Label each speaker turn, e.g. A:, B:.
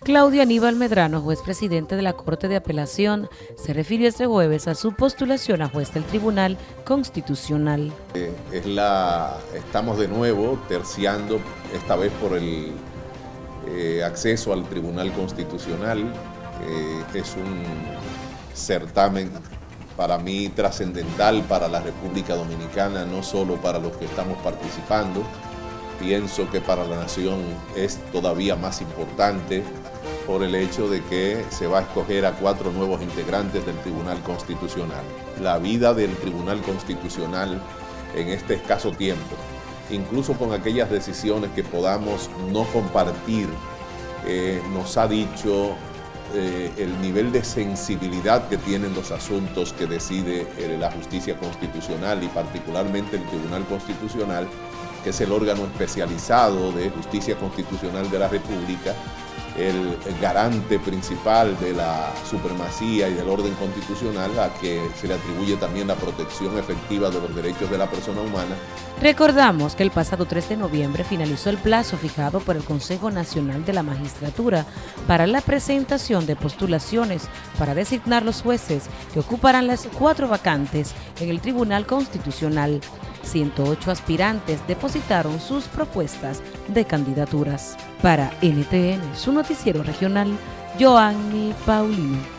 A: Claudio Aníbal Medrano, juez presidente de la Corte de Apelación, se refirió este jueves a su postulación a juez del Tribunal Constitucional.
B: Eh, es la, estamos de nuevo terciando, esta vez por el eh, acceso al Tribunal Constitucional. Eh, es un certamen para mí trascendental para la República Dominicana, no solo para los que estamos participando, pienso que para la nación es todavía más importante por el hecho de que se va a escoger a cuatro nuevos integrantes del Tribunal Constitucional. La vida del Tribunal Constitucional en este escaso tiempo, incluso con aquellas decisiones que podamos no compartir, eh, nos ha dicho eh, el nivel de sensibilidad que tienen los asuntos que decide eh, la justicia constitucional y particularmente el Tribunal Constitucional, que es el órgano especializado de justicia constitucional de la República, el, garante principal de la supremacía y del orden constitucional, a que se le atribuye también la protección efectiva de los derechos de la persona humana.
A: Recordamos que el pasado 3 de noviembre finalizó el plazo fijado por el Consejo Nacional de la Magistratura para la presentación de postulaciones para designar los jueces que ocuparán las cuatro vacantes en el Tribunal Constitucional. 108 aspirantes depositaron sus propuestas de candidaturas. Para NTN, su noticiero regional, Joanny Paulino.